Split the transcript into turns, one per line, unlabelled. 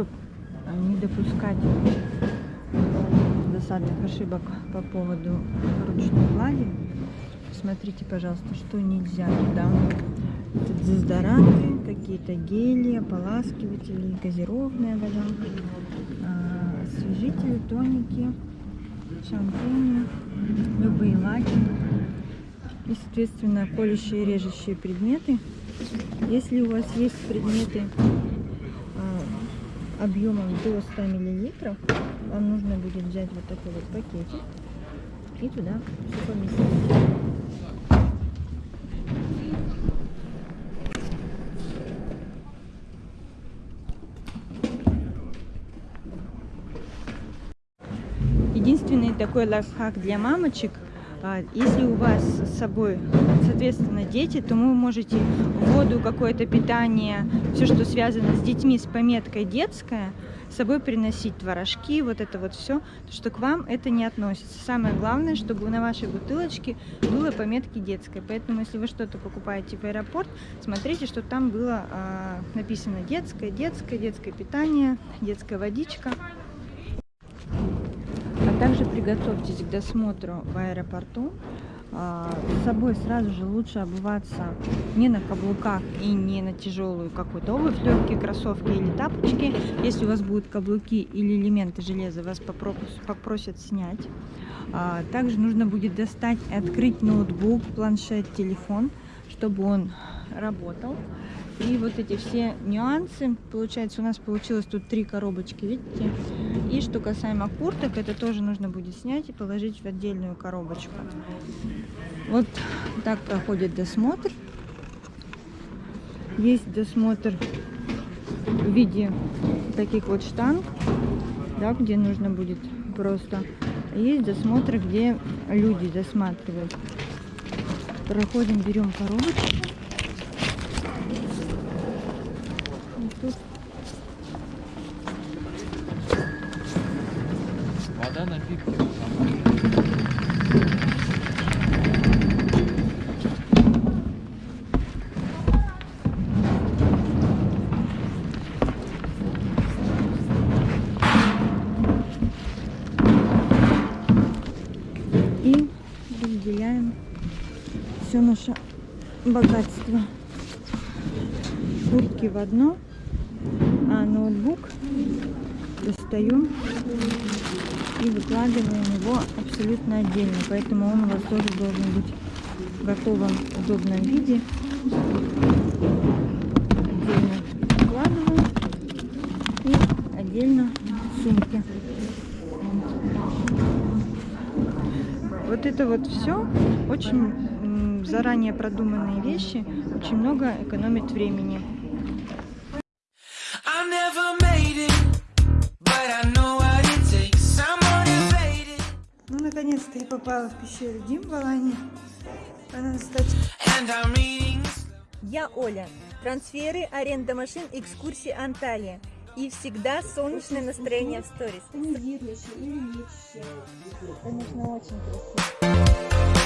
чтобы не допускать досадных ошибок по поводу ручной глади, смотрите, пожалуйста, что нельзя туда. Дезодоранты, какие-то гели, ополаскиватели, газированная вода, а, освежители, тоники, шампуни, любые лаки и, соответственно, колющие режущие предметы. Если у вас есть предметы а, объемом до 100 миллилитров, вам нужно будет взять вот такой вот пакетик и туда все поместить. Единственный такой лайфхак для мамочек, если у вас с собой, соответственно, дети, то вы можете воду, какое-то питание, все, что связано с детьми, с пометкой «детская», с собой приносить творожки, вот это вот все, что к вам это не относится. Самое главное, чтобы на вашей бутылочке было пометки детская. Поэтому, если вы что-то покупаете в аэропорт, смотрите, что там было э, написано детское, детское, детское питание, детская водичка. Также приготовьтесь к досмотру в аэропорту. А, с собой сразу же лучше обуваться не на каблуках и не на тяжелую какую-то обувь, легкие кроссовки или тапочки. Если у вас будут каблуки или элементы железа, вас попросят снять. А, также нужно будет достать и открыть ноутбук, планшет, телефон, чтобы он работал. И вот эти все нюансы, получается, у нас получилось тут три коробочки, видите? И что касаемо курток, это тоже нужно будет снять и положить в отдельную коробочку. Вот так проходит досмотр. Есть досмотр в виде таких вот штанг, да, где нужно будет просто. Есть досмотр, где люди досматривают. Проходим, берем коробочку. тут
вода напитки
и разделяем все наше богатство. Куртки в одно а ноутбук достаем и выкладываем его абсолютно отдельно. Поэтому он у вас тоже должен быть в готовом удобном виде. Отдельно выкладываем и отдельно в сумке. Вот это вот все очень заранее продуманные вещи, очень много экономит времени. Попала в пещеру Димбалани. Она, кстати...
Я Оля. Трансферы, аренда машин, экскурсии Анталия. И всегда солнечное настроение в сторис.
Конечно, очень красиво.